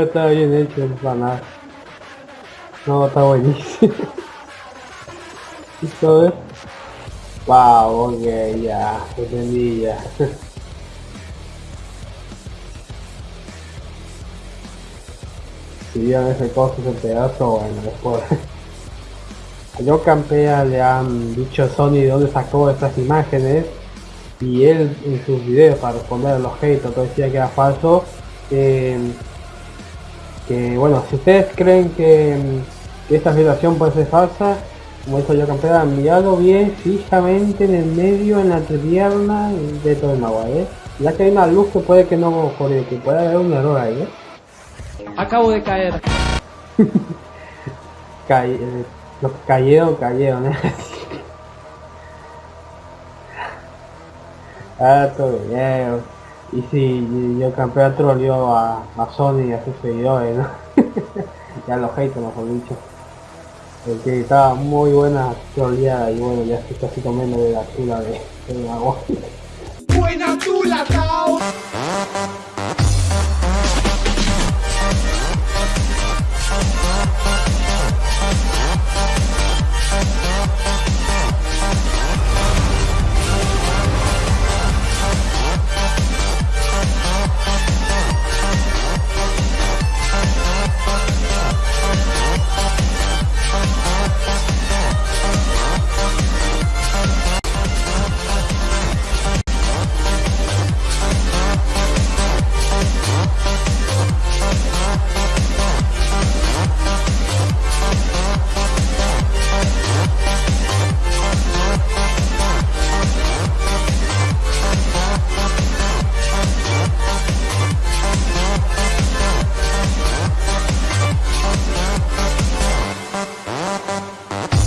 Está bien hecho el nada. No, está buenísimo. ¿Listo? ¿eh? Wow, ok, ya, entendí ya. si vieron ese coso, ese pedazo, bueno, después. Yo Campea le han dicho a Sony de dónde sacó estas imágenes y él en sus videos para responder a los haters decía que era falso que bueno si ustedes creen que, esta afirmación puede ser falsa como dijo yo Campea mirado bien fijamente en el medio en la entrepierna de todo el agua ¿eh? ya que hay una luz que puede que no corre que puede haber un error ahí ¿eh? acabo de caer eh, los cayeron, cayeron, ¿eh? ah, todo bien. Y sí, yo campeón troleó a, Sony y a sus seguidores, ¿no? ya los haters, mejor dicho. Porque estaba muy buena troleada y bueno, ya se casi comiendo de la tula de, de la Buena tula,